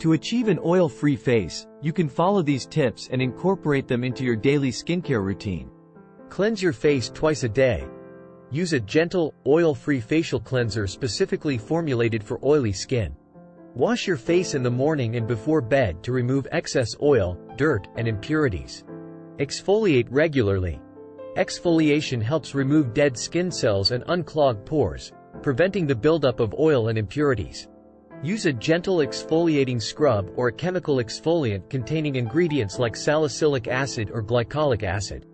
To achieve an oil-free face, you can follow these tips and incorporate them into your daily skincare routine. Cleanse your face twice a day. Use a gentle, oil-free facial cleanser specifically formulated for oily skin. Wash your face in the morning and before bed to remove excess oil, dirt, and impurities. Exfoliate regularly. Exfoliation helps remove dead skin cells and unclog pores, preventing the buildup of oil and impurities. Use a gentle exfoliating scrub or a chemical exfoliant containing ingredients like salicylic acid or glycolic acid.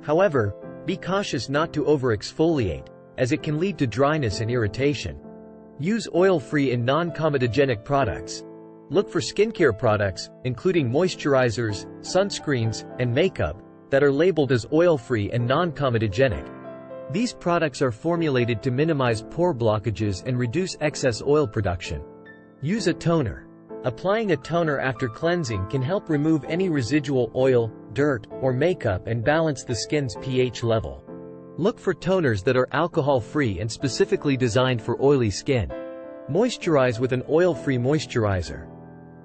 However, be cautious not to over-exfoliate, as it can lead to dryness and irritation. Use oil-free and non-comedogenic products. Look for skincare products, including moisturizers, sunscreens, and makeup, that are labeled as oil-free and non-comedogenic. These products are formulated to minimize pore blockages and reduce excess oil production. Use a toner. Applying a toner after cleansing can help remove any residual oil, dirt, or makeup and balance the skin's pH level. Look for toners that are alcohol-free and specifically designed for oily skin. Moisturize with an oil-free moisturizer.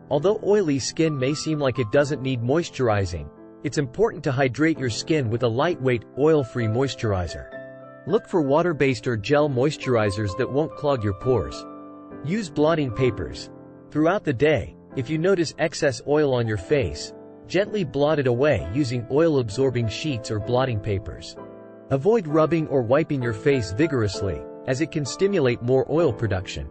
Although oily skin may seem like it doesn't need moisturizing, it's important to hydrate your skin with a lightweight, oil-free moisturizer. Look for water-based or gel moisturizers that won't clog your pores. Use blotting papers. Throughout the day, if you notice excess oil on your face, gently blot it away using oil-absorbing sheets or blotting papers. Avoid rubbing or wiping your face vigorously, as it can stimulate more oil production.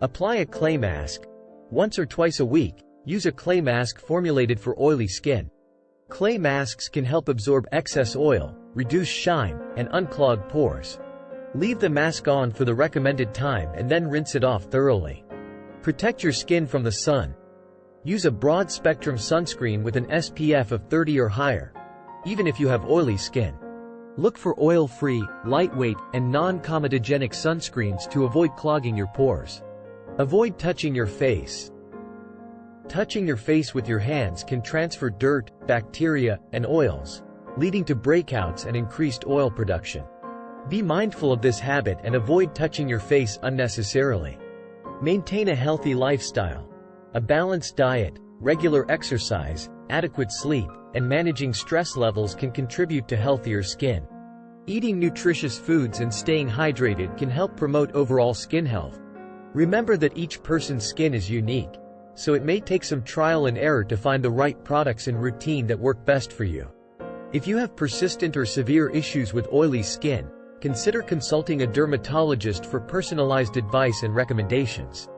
Apply a clay mask. Once or twice a week, use a clay mask formulated for oily skin. Clay masks can help absorb excess oil, reduce shine, and unclog pores. Leave the mask on for the recommended time and then rinse it off thoroughly. Protect your skin from the sun. Use a broad-spectrum sunscreen with an SPF of 30 or higher, even if you have oily skin. Look for oil-free, lightweight, and non-comedogenic sunscreens to avoid clogging your pores. Avoid touching your face. Touching your face with your hands can transfer dirt, bacteria, and oils, leading to breakouts and increased oil production. Be mindful of this habit and avoid touching your face unnecessarily. Maintain a healthy lifestyle. A balanced diet, regular exercise, adequate sleep, and managing stress levels can contribute to healthier skin. Eating nutritious foods and staying hydrated can help promote overall skin health. Remember that each person's skin is unique, so it may take some trial and error to find the right products and routine that work best for you. If you have persistent or severe issues with oily skin, Consider consulting a dermatologist for personalized advice and recommendations.